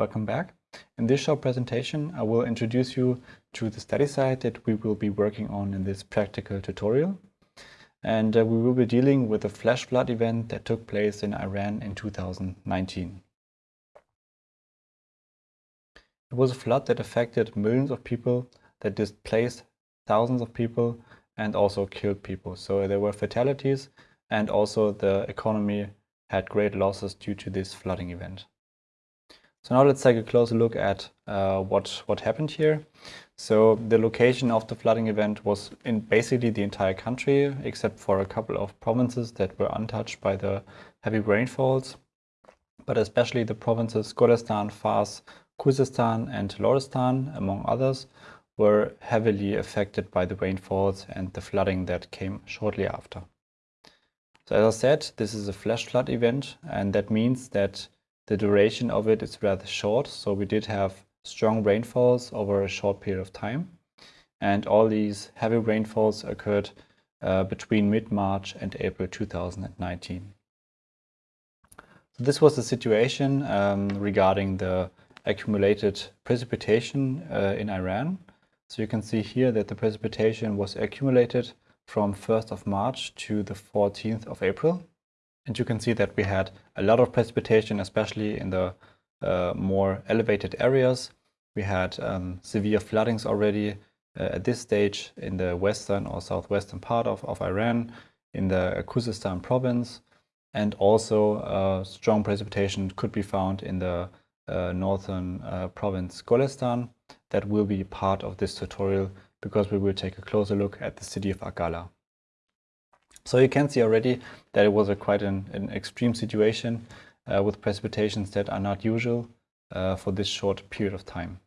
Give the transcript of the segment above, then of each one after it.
Welcome back. In this short presentation, I will introduce you to the study site that we will be working on in this practical tutorial. And uh, we will be dealing with a flash flood event that took place in Iran in 2019. It was a flood that affected millions of people, that displaced thousands of people and also killed people. So there were fatalities and also the economy had great losses due to this flooding event. So now let's take a closer look at uh, what, what happened here. So the location of the flooding event was in basically the entire country, except for a couple of provinces that were untouched by the heavy rainfalls. But especially the provinces Golestan, Fars, Khuzestan and Lorestan, among others, were heavily affected by the rainfalls and the flooding that came shortly after. So as I said, this is a flash flood event, and that means that the duration of it is rather short, so we did have strong rainfalls over a short period of time. And all these heavy rainfalls occurred uh, between mid-March and April 2019. So this was the situation um, regarding the accumulated precipitation uh, in Iran. So you can see here that the precipitation was accumulated from 1st of March to the 14th of April. And you can see that we had a lot of precipitation, especially in the uh, more elevated areas. We had um, severe floodings already uh, at this stage in the western or southwestern part of, of Iran, in the Khuzestan province, and also uh, strong precipitation could be found in the uh, northern uh, province Golestan. That will be part of this tutorial because we will take a closer look at the city of Aq Qala. So you can see already that it was a quite an, an extreme situation uh, with precipitations that are not usual uh, for this short period of time.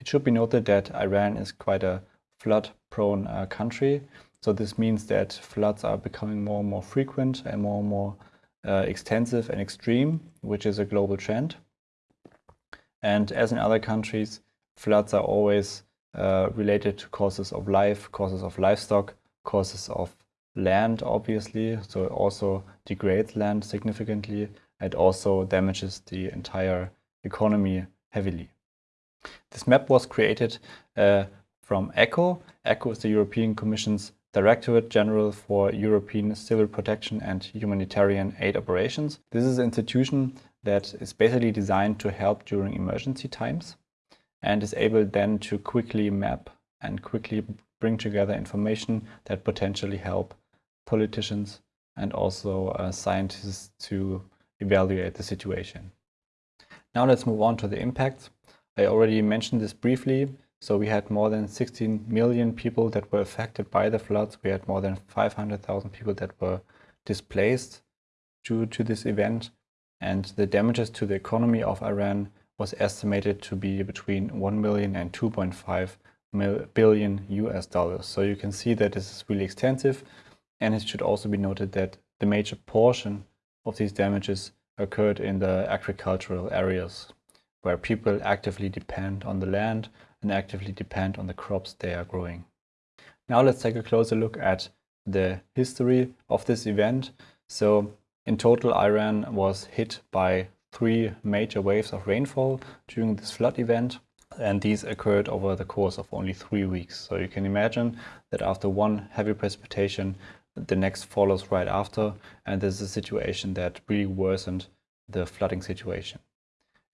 It should be noted that Iran is quite a flood-prone uh, country, so this means that floods are becoming more and more frequent and more and more uh, extensive and extreme, which is a global trend. And as in other countries, floods are always uh, related to causes of life, causes of livestock, causes of land, obviously. So it also degrades land significantly and also damages the entire economy heavily. This map was created uh, from ECHO. ECHO is the European Commission's Directorate General for European Civil Protection and Humanitarian Aid Operations. This is an institution that is basically designed to help during emergency times and is able then to quickly map and quickly bring together information that potentially help politicians and also uh, scientists to evaluate the situation. Now let's move on to the impacts. I already mentioned this briefly. So we had more than 16 million people that were affected by the floods. We had more than 500,000 people that were displaced due to this event. And the damages to the economy of Iran was estimated to be between 1 million and 2.5 billion US dollars. So you can see that this is really extensive. And it should also be noted that the major portion of these damages occurred in the agricultural areas where people actively depend on the land and actively depend on the crops they are growing. Now let's take a closer look at the history of this event. So in total, Iran was hit by three major waves of rainfall during this flood event. And these occurred over the course of only three weeks. So you can imagine that after one heavy precipitation, the next follows right after. And this is a situation that really worsened the flooding situation.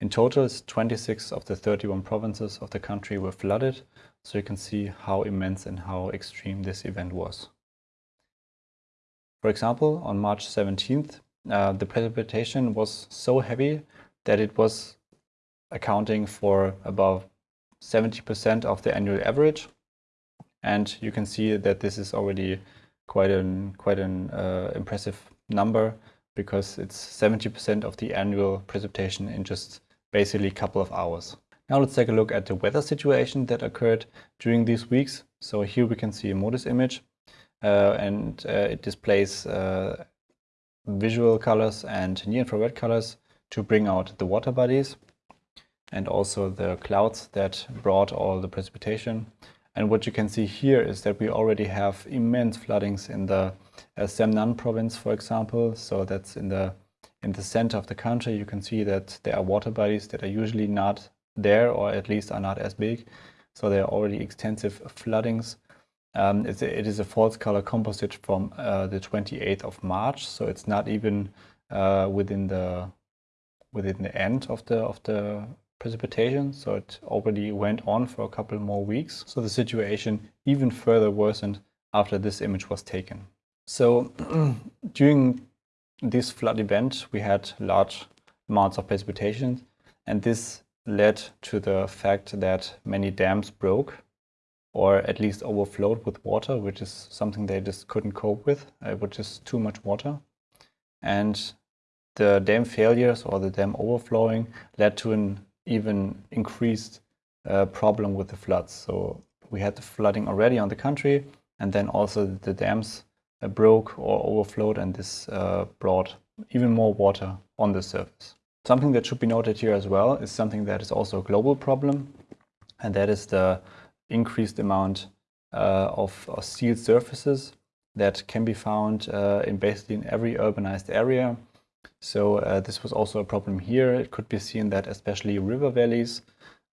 In total, 26 of the 31 provinces of the country were flooded, so you can see how immense and how extreme this event was. For example, on March 17th, uh, the precipitation was so heavy that it was accounting for about 70% of the annual average. And you can see that this is already quite an, quite an uh, impressive number because it's 70% of the annual precipitation in just basically a couple of hours. Now let's take a look at the weather situation that occurred during these weeks. So here we can see a MODIS image and uh, it displays uh, visual colors and near-infrared colors to bring out the water bodies and also the clouds that brought all the precipitation. And what you can see here is that we already have immense floodings in the uh, Semnan province, for example. So that's in the in the center of the country. You can see that there are water bodies that are usually not there, or at least are not as big. So there are already extensive floodings. Um, it's a, it is a false color composite from uh, the 28th of March, so it's not even uh, within the within the end of the of the precipitation. So it already went on for a couple more weeks. So the situation even further worsened after this image was taken. So during this flood event, we had large amounts of precipitation, and this led to the fact that many dams broke or at least overflowed with water, which is something they just couldn't cope with, uh, which is too much water. And the dam failures or the dam overflowing led to an even increased uh, problem with the floods. So we had the flooding already on the country, and then also the dams uh, broke or overflowed, and this uh, brought even more water on the surface. Something that should be noted here as well is something that is also a global problem, and that is the increased amount uh, of, of, sealed surfaces that can be found uh, in basically in every urbanized area. So uh, this was also a problem here. It could be seen that especially river valleys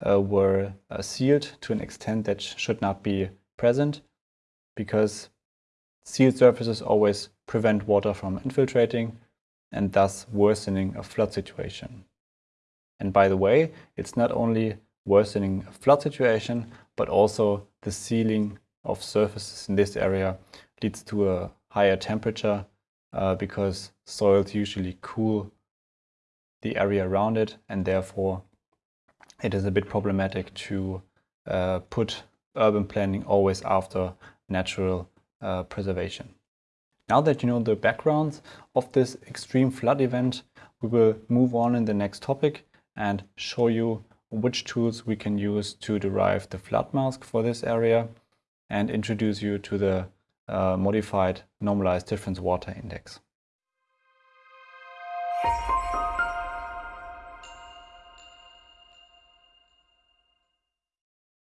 were sealed to an extent that sh should not be present because sealed surfaces always prevent water from infiltrating and thus worsening a flood situation. And by the way, it's not only worsening flood situation, but also the sealing of surfaces in this area leads to a higher temperature uh, because soils usually cool the area around it and therefore it is a bit problematic to uh, put urban planning always after natural uh, preservation. Now that you know the backgrounds of this extreme flood event, we will move on in the next topic and show you which tools we can use to derive the flood mask for this area and introduce you to the uh, modified normalized difference water index.